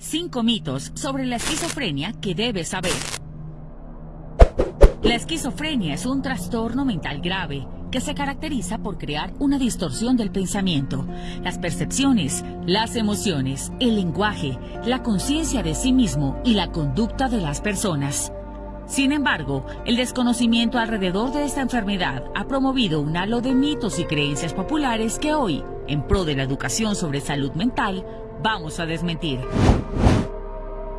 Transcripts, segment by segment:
Cinco mitos sobre la esquizofrenia que debes saber. La esquizofrenia es un trastorno mental grave que se caracteriza por crear una distorsión del pensamiento, las percepciones, las emociones, el lenguaje, la conciencia de sí mismo y la conducta de las personas. Sin embargo, el desconocimiento alrededor de esta enfermedad ha promovido un halo de mitos y creencias populares que hoy, en pro de la educación sobre salud mental, vamos a desmentir.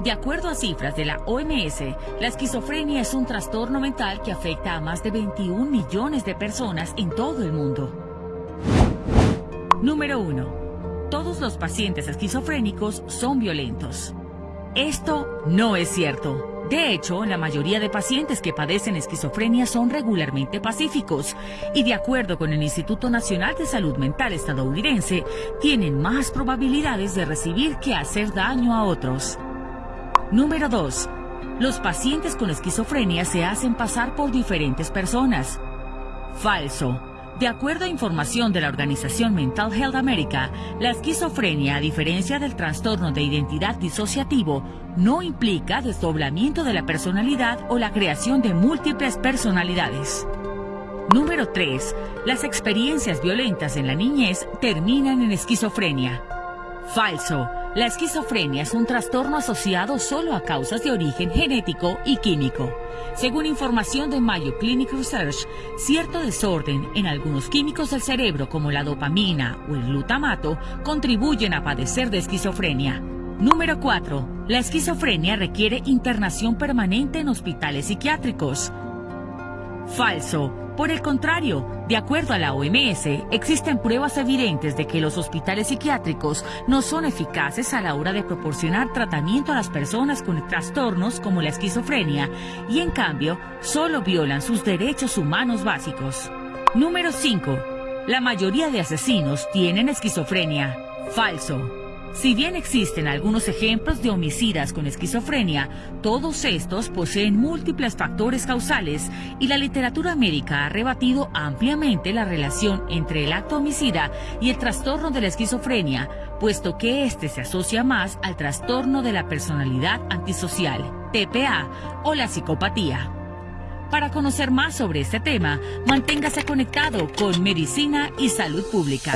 De acuerdo a cifras de la OMS, la esquizofrenia es un trastorno mental que afecta a más de 21 millones de personas en todo el mundo. Número 1. Todos los pacientes esquizofrénicos son violentos. Esto no es cierto. De hecho, la mayoría de pacientes que padecen esquizofrenia son regularmente pacíficos y de acuerdo con el Instituto Nacional de Salud Mental estadounidense, tienen más probabilidades de recibir que hacer daño a otros. Número 2. Los pacientes con esquizofrenia se hacen pasar por diferentes personas. Falso. De acuerdo a información de la organización Mental Health America, la esquizofrenia, a diferencia del trastorno de identidad disociativo, no implica desdoblamiento de la personalidad o la creación de múltiples personalidades. Número 3. Las experiencias violentas en la niñez terminan en esquizofrenia. Falso. La esquizofrenia es un trastorno asociado solo a causas de origen genético y químico. Según información de Mayo Clinic Research, cierto desorden en algunos químicos del cerebro como la dopamina o el glutamato contribuyen a padecer de esquizofrenia. Número 4. La esquizofrenia requiere internación permanente en hospitales psiquiátricos. Falso. Por el contrario, de acuerdo a la OMS, existen pruebas evidentes de que los hospitales psiquiátricos no son eficaces a la hora de proporcionar tratamiento a las personas con trastornos como la esquizofrenia y en cambio solo violan sus derechos humanos básicos. Número 5. La mayoría de asesinos tienen esquizofrenia. Falso. Si bien existen algunos ejemplos de homicidas con esquizofrenia, todos estos poseen múltiples factores causales y la literatura médica ha rebatido ampliamente la relación entre el acto homicida y el trastorno de la esquizofrenia, puesto que éste se asocia más al trastorno de la personalidad antisocial, TPA, o la psicopatía. Para conocer más sobre este tema, manténgase conectado con Medicina y Salud Pública.